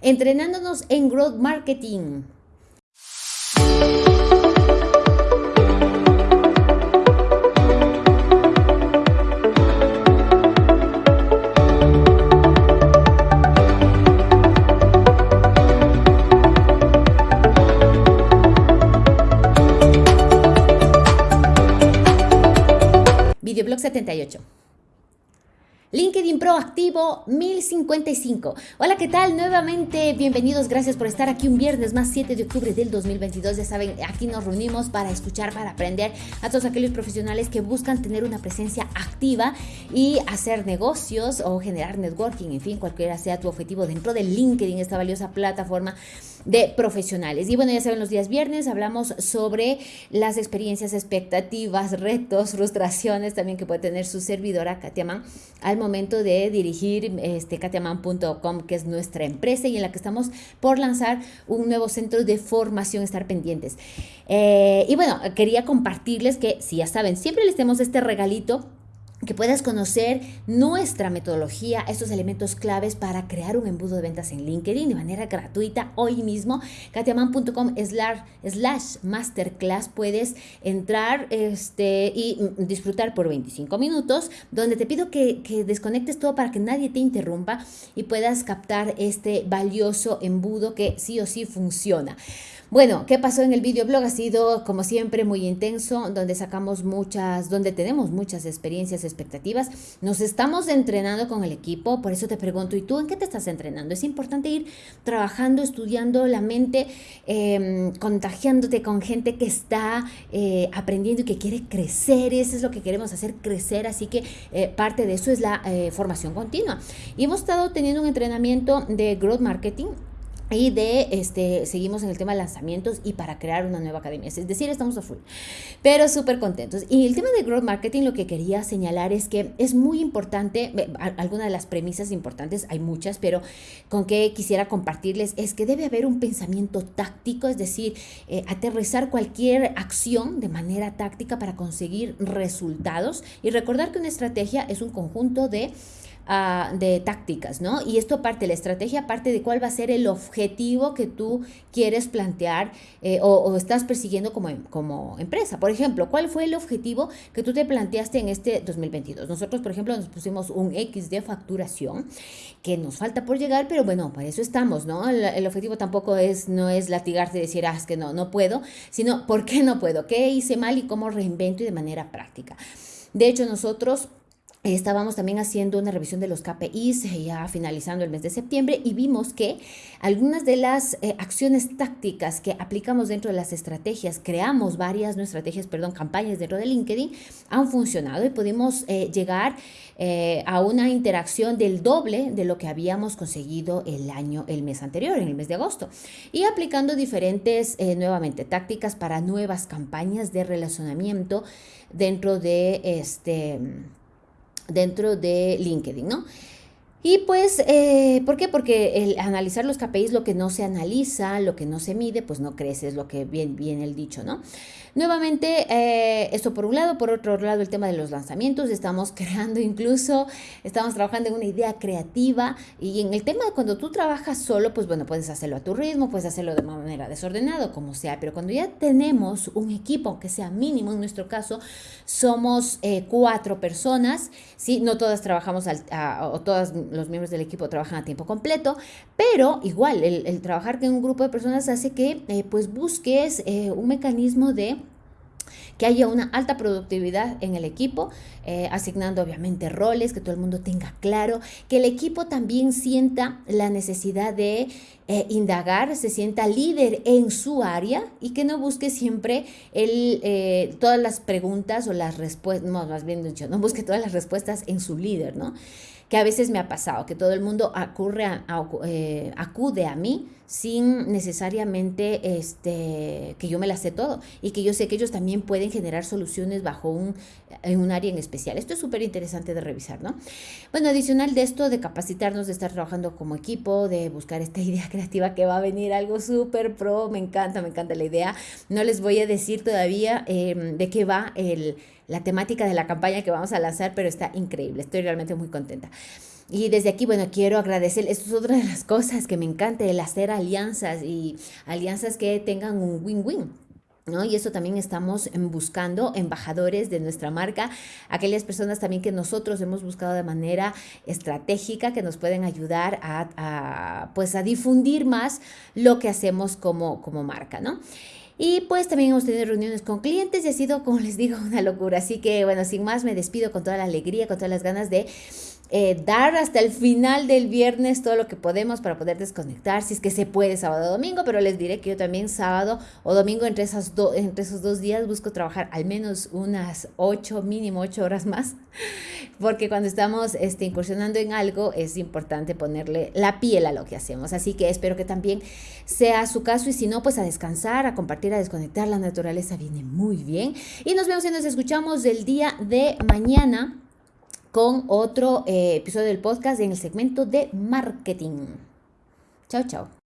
entrenándonos en Growth Marketing. Videoblog 78. LinkedIn Proactivo 1055. Hola, ¿qué tal? Nuevamente, bienvenidos, gracias por estar aquí un viernes más 7 de octubre del 2022. Ya saben, aquí nos reunimos para escuchar, para aprender a todos aquellos profesionales que buscan tener una presencia activa y hacer negocios o generar networking, en fin, cualquiera sea tu objetivo dentro de LinkedIn, esta valiosa plataforma de profesionales. Y bueno, ya saben, los días viernes hablamos sobre las experiencias, expectativas, retos, frustraciones también que puede tener su servidora Katiaman al momento de dirigir este que es nuestra empresa y en la que estamos por lanzar un nuevo centro de formación, estar pendientes. Eh, y bueno, quería compartirles que, si ya saben, siempre les tenemos este regalito que puedas conocer nuestra metodología, estos elementos claves para crear un embudo de ventas en LinkedIn de manera gratuita hoy mismo. katiaman.com slash masterclass puedes entrar este, y disfrutar por 25 minutos, donde te pido que, que desconectes todo para que nadie te interrumpa y puedas captar este valioso embudo que sí o sí funciona. Bueno, ¿qué pasó en el videoblog? Ha sido, como siempre, muy intenso, donde sacamos muchas, donde tenemos muchas experiencias, expectativas. Nos estamos entrenando con el equipo, por eso te pregunto, ¿y tú en qué te estás entrenando? Es importante ir trabajando, estudiando la mente, em, contagiándote con gente que está eh, aprendiendo y que quiere crecer. Eso es lo que queremos hacer, crecer. Así que eh, parte de eso es la eh, formación continua. Y hemos estado teniendo un entrenamiento de growth marketing y de, este, seguimos en el tema de lanzamientos y para crear una nueva academia. Es decir, estamos a full, pero súper contentos. Y el tema de growth marketing, lo que quería señalar es que es muy importante, alguna de las premisas importantes, hay muchas, pero con que quisiera compartirles es que debe haber un pensamiento táctico, es decir, eh, aterrizar cualquier acción de manera táctica para conseguir resultados y recordar que una estrategia es un conjunto de de tácticas, ¿no? Y esto parte, la estrategia parte de cuál va a ser el objetivo que tú quieres plantear eh, o, estás persiguiendo como, como empresa. Por ejemplo, ¿cuál fue el objetivo que tú te planteaste en este 2022? Nosotros, por ejemplo, nos pusimos un X de facturación que nos falta por llegar, pero bueno, para eso estamos, ¿no? El, objetivo tampoco es, no es latigarte y decir, ah, es que no, no puedo, sino, ¿por qué no puedo? ¿Qué hice mal y cómo reinvento y de manera práctica? De hecho, nosotros Estábamos también haciendo una revisión de los KPIs eh, ya finalizando el mes de septiembre y vimos que algunas de las eh, acciones tácticas que aplicamos dentro de las estrategias, creamos varias, no estrategias, perdón, campañas dentro de LinkedIn, han funcionado y pudimos eh, llegar a una interacción del doble de lo que habíamos conseguido el año, el mes anterior, en el mes de agosto. Y aplicando diferentes, nuevamente, tácticas para nuevas campañas de relacionamiento dentro de este dentro de LinkedIn, ¿no? Y pues, eh, ¿por qué? Porque el analizar los KPIs, lo que no se analiza, lo que no se mide, pues no crece, es lo que viene bien el dicho, ¿no? Nuevamente, eh, esto por un lado, por otro lado, el tema de los lanzamientos, estamos creando incluso, estamos trabajando en una idea creativa y en el tema de cuando tú trabajas solo, pues bueno, puedes hacerlo a tu ritmo, puedes hacerlo de manera desordenada, como sea, pero cuando ya tenemos un equipo, que sea mínimo, en nuestro caso, somos eh, cuatro personas, ¿sí? No todas trabajamos, al, o todos los miembros del equipo trabajan a tiempo completo, pero igual, el, trabajar con un grupo de personas hace que eh, pues busques un mecanismo de que haya una alta productividad en el equipo, eh, asignando obviamente roles, que todo el mundo tenga claro, que el equipo también sienta la necesidad de eh, indagar, se sienta líder en su área y que no busque siempre el, eh, todas las preguntas o las respuestas, no, más bien dicho, no busque todas las respuestas en su líder, ¿no? que a veces me ha pasado, que todo el mundo eh, acude a mí sin necesariamente este, que yo me la sé todo y que yo sé que ellos también pueden generar soluciones bajo un, en un área en especial. Esto es súper interesante de revisar, ¿no? Bueno, adicional de esto, de capacitarnos, de estar trabajando como equipo, de buscar esta idea creativa que va a venir algo súper pro, me encanta, me encanta la idea. No les voy a decir todavía em, de qué va el la temática de la campaña que vamos a lanzar, pero está increíble, estoy realmente muy contenta. Y desde aquí, bueno, quiero agradecer, esto es otra de las cosas que me encanta, el hacer alianzas y alianzas que tengan un win-win. ¿No? Y eso también estamos buscando embajadores de nuestra marca, aquellas personas también que nosotros hemos buscado de manera estratégica que nos pueden ayudar a, pues a difundir más lo que hacemos como, como marca, ¿no? Y pues también hemos tenido reuniones con clientes y ha sido, como les digo, una locura. Así que bueno, sin más me despido con toda la alegría, con todas las ganas de eh, dar hasta el final del viernes todo lo que podemos para poder desconectar, si es que se puede sábado o domingo, pero les diré que yo también sábado o domingo entre, esas entre esos dos días busco trabajar al menos unas ocho, mínimo ocho horas más, porque cuando estamos este, incursionando en algo es importante ponerle la piel a lo que hacemos. Así que espero que también sea su caso y si no, pues a descansar, a compartir, a desconectar. La naturaleza viene muy bien y nos vemos y nos escuchamos el día de mañana con otro eh, episodio del podcast en el segmento de marketing. Chao, chao.